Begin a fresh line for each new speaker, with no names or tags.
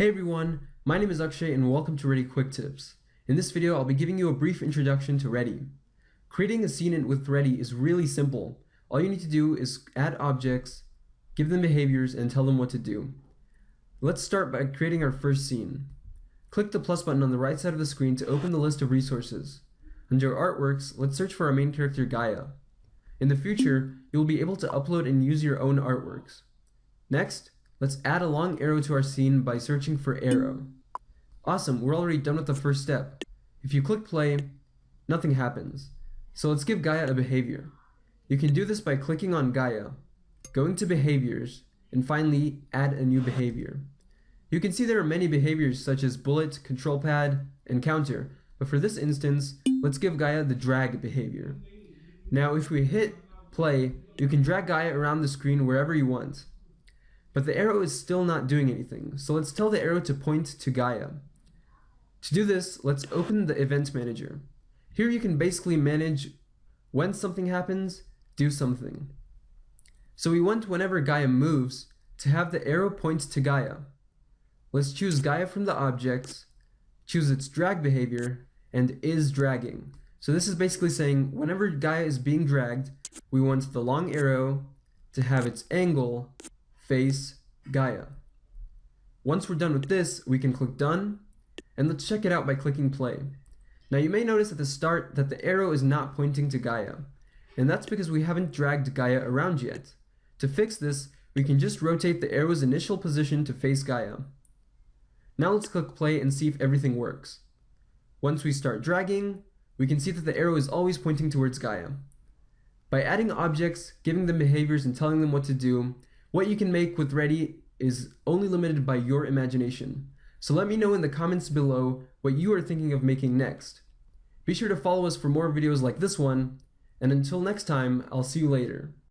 Hey everyone, my name is Akshay and welcome to Ready Quick Tips. In this video, I'll be giving you a brief introduction to Ready. Creating a scene with Ready is really simple. All you need to do is add objects, give them behaviors, and tell them what to do. Let's start by creating our first scene. Click the plus button on the right side of the screen to open the list of resources. Under Artworks, let's search for our main character Gaia. In the future, you'll be able to upload and use your own artworks. Next, let's add a long arrow to our scene by searching for arrow. Awesome, we're already done with the first step. If you click play, nothing happens. So let's give Gaia a behavior. You can do this by clicking on Gaia, going to behaviors, and finally add a new behavior. You can see there are many behaviors such as bullet, control pad, and counter, but for this instance, let's give Gaia the drag behavior. Now if we hit play, you can drag Gaia around the screen wherever you want. But the arrow is still not doing anything, so let's tell the arrow to point to Gaia. To do this, let's open the event manager. Here you can basically manage when something happens, do something. So we want whenever Gaia moves to have the arrow point to Gaia. Let's choose Gaia from the objects, choose its drag behavior, and is dragging. So this is basically saying whenever Gaia is being dragged, we want the long arrow to have its angle face Gaia. Once we're done with this, we can click done, and let's check it out by clicking play. Now you may notice at the start that the arrow is not pointing to Gaia, and that's because we haven't dragged Gaia around yet. To fix this, we can just rotate the arrow's initial position to face Gaia. Now let's click play and see if everything works. Once we start dragging, we can see that the arrow is always pointing towards Gaia. By adding objects, giving them behaviors, and telling them what to do, what you can make with Ready is only limited by your imagination. So let me know in the comments below what you are thinking of making next. Be sure to follow us for more videos like this one, and until next time, I'll see you later.